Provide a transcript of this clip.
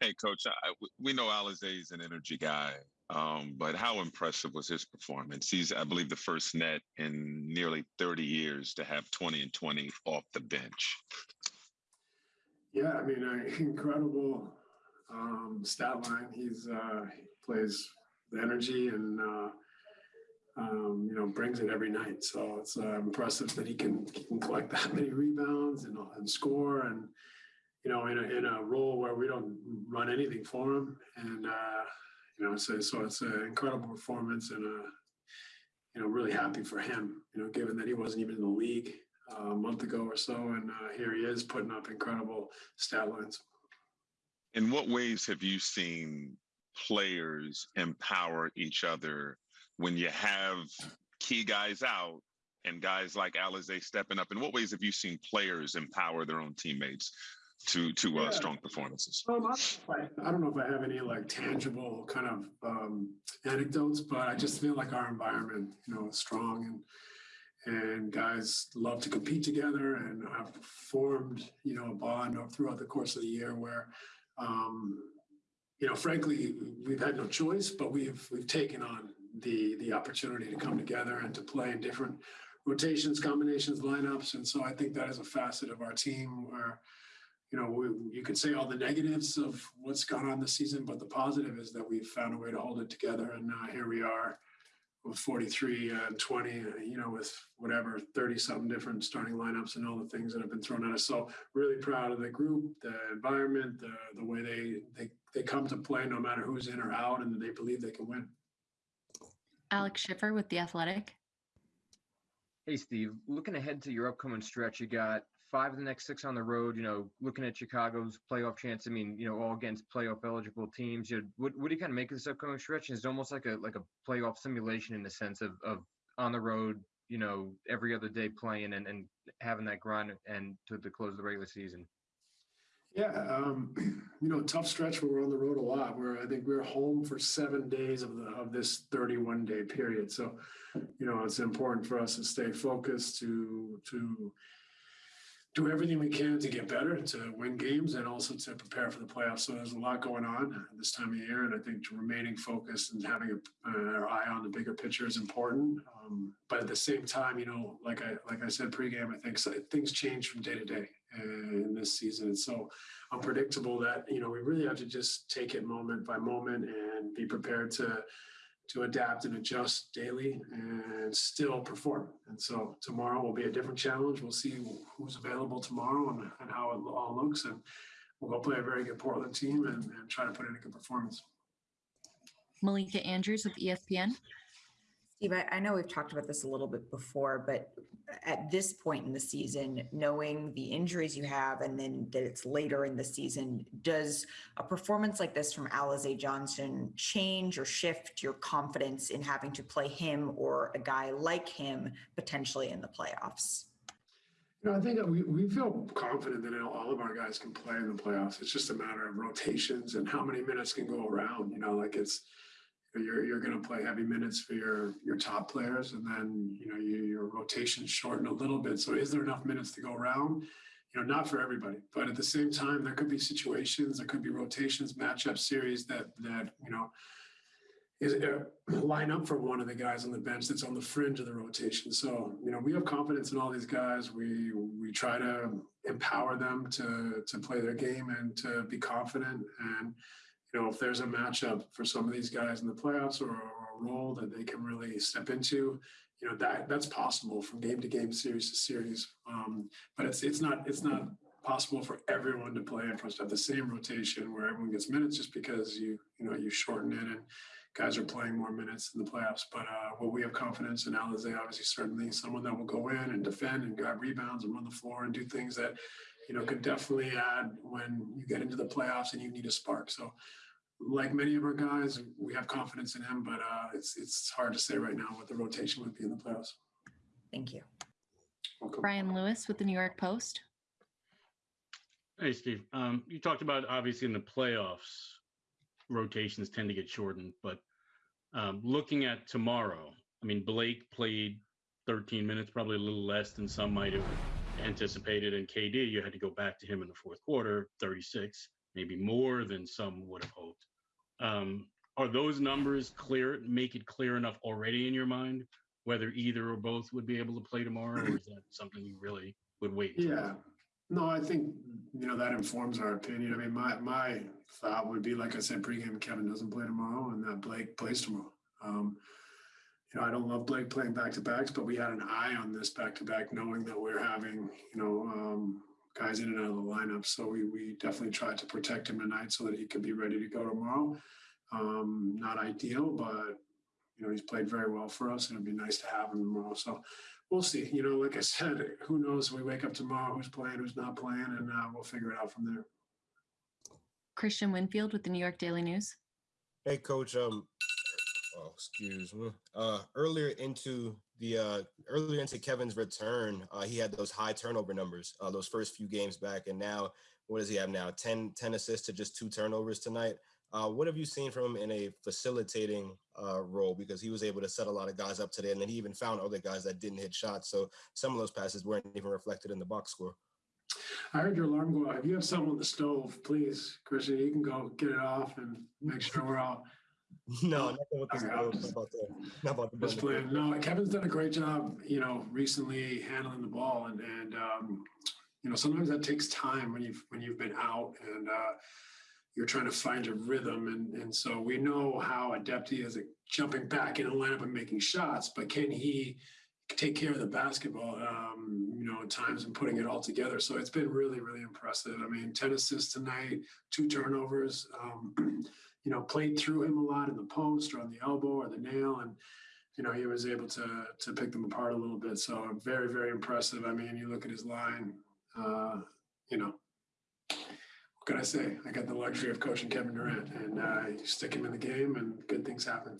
Hey, Coach, I, we know Alizé is an energy guy, um, but how impressive was his performance? He's, I believe, the first net in nearly 30 years to have 20 and 20 off the bench. Yeah, I mean, uh, incredible um, stat line. He's uh, he plays the energy and uh, um, you know brings it every night. So it's uh, impressive that he can he can collect that many rebounds and, and score and you know in a, in a role where we don't run anything for him. And uh, you know, so so it's an incredible performance and a you know really happy for him. You know, given that he wasn't even in the league uh, a month ago or so, and uh, here he is putting up incredible stat lines. In what ways have you seen players empower each other when you have key guys out and guys like Alizé stepping up? In what ways have you seen players empower their own teammates to to uh, Yeah. strong performances? Um, I, I don't know if I have any like tangible kind of um, anecdotes, but I just feel like our environment, you know, is strong and and guys love to compete together and have formed, you know, a bond throughout the course of the year where, um, you know, frankly, we've had no choice, but we've we've taken on the the opportunity to come together and to play in different rotations, combinations, lineups, and so I think that is a facet of our team where you know, we, you could say all the negatives of what's gone on this season, but the positive is that we've found a way to hold it together. And uh, here we are with 43 and 20, uh, you know, with whatever 30 something different starting lineups and all the things that have been thrown at us. So really proud of the group, the environment, the, the way they, they, they come to play no matter who's in or out and they believe they can win. Alex Schiffer with The Athletic. Hey, Steve, looking ahead to your upcoming stretch, you got five of the next six on the road. You know, looking at Chicago's playoff chance. I mean, you know, all against playoff eligible teams. You know, what, what do you kind of make of this upcoming stretch? It's almost like a like a playoff simulation in the sense of of on the road. You know, every other day playing and, and having that grind and to the close of the regular season. Yeah, um, you know, tough stretch where we're on the road a lot. Where I think we're home for seven days of the of this 31 day period. So, you know, it's important for us to stay focused to to do everything we can to get better, to win games, and also to prepare for the playoffs. So there's a lot going on this time of year, and I think remaining focused and having a, uh, our eye on the bigger picture is important. Um, but at the same time, you know, like I like I said pregame, I think so, things change from day to day uh, in this season. It's so unpredictable that you know we really have to just take it moment by moment and be prepared to to adapt and adjust daily and still perform. And so tomorrow will be a different challenge. We'll see who's available tomorrow and, and how it all looks. And we'll go play a very good Portland team and, and try to put in a good performance. Malika Andrews with ESPN. Steve, I, I know we've talked about this a little bit before, but at this point in the season, knowing the injuries you have and then that it's later in the season, does a performance like this from Alizé Johnson change or shift your confidence in having to play him or a guy like him potentially in the playoffs? You know, I think that we, we feel confident that all of our guys can play in the playoffs. It's just a matter of rotations and how many minutes can go around. You know, like it's you're you're going to play heavy minutes for your your top players, and then you know you, your rotations shorten a little bit. So is there enough minutes to go around? You know, not for everybody, but at the same time, there could be situations, there could be rotations, matchup series that that you know is uh, line up for one of the guys on the bench that's on the fringe of the rotation. So you know, we have confidence in all these guys. We we try to empower them to to play their game and to be confident and you know, if there's a matchup for some of these guys in the playoffs or, or, a role that they can really step into, you know, that that's possible from game to game, series to series. Um, but it's it's not it's not possible for everyone to play and for us to have the same rotation where everyone gets minutes just because you you know you shorten it and guys are playing more minutes in the playoffs. But uh, well, we have confidence in Alizé, obviously, certainly someone that will go in and defend and grab rebounds and run the floor and do things that you know, could definitely add when you get into the playoffs and you need a spark. So, like many of our guys, we have confidence in him, but uh, it's it's hard to say right now what the rotation would be in the playoffs. Thank you. Welcome. Brian Lewis with the New York Post. Hey, Steve. Um, you talked about obviously in the playoffs, rotations tend to get shortened, but um, looking at tomorrow, I mean, Blake played 13 minutes, probably a little less than some might have anticipated. And KD, you had to go back to him in the fourth quarter, 36, maybe more than some would have hoped. Um, are those numbers clear? Make it clear enough already in your mind whether either or both would be able to play tomorrow, or is that something you really would wait? Yeah. No, I think, you know, that informs our opinion. I mean, my, my thought would be, like I said, pregame, Kevin doesn't play tomorrow and that Blake plays tomorrow. Um, you know, I don't love Blake playing back to backs, but we had an eye on this back to back, knowing that we're having, you know, um, guys in and out of the lineup. So we, we definitely tried to protect him tonight so that he could be ready to go tomorrow. Um, not ideal, but, you know, he's played very well for us and it'd be nice to have him tomorrow. So we'll see. You know, like I said, who knows? We wake up tomorrow, who's playing, who's not playing, and uh, we'll figure it out from there. Christian Winfield with the New York Daily News. Hey, coach. Um, oh, excuse me. Uh, earlier into the uh, earlier into Kevin's return, uh, he had those high turnover numbers. Uh, those first few games back, and now what does he have now? 10, 10 assists to just two turnovers tonight. Uh, what have you seen from him in a facilitating uh, role? Because he was able to set a lot of guys up today, and then he even found other guys that didn't hit shots. So some of those passes weren't even reflected in the box score. I heard your alarm go off. You have something on the stove, please, Christian, you can go get it off and make sure we're all no, nothing with the Okay, stove, I'll not just- about the, not about the just playing. No, Kevin's done a great job, you know, recently handling the ball, and and um, you know sometimes that takes time when you've when you've been out and uh, you're trying to find a rhythm, and and so we know how adept he is at jumping back in the lineup and making shots, but can he? Take care of the basketball, um, you know, at times and putting it all together. So it's been really, really impressive. I mean, 10 assists tonight, two turnovers, um, you know, played through him a lot in the post or on the elbow or the nail. And, you know, he was able to, to pick them apart a little bit. So very, very impressive. I mean, you look at his line, uh, you know, what can I say? I got the luxury of coaching Kevin Durant and uh, you stick him in the game and good things happen.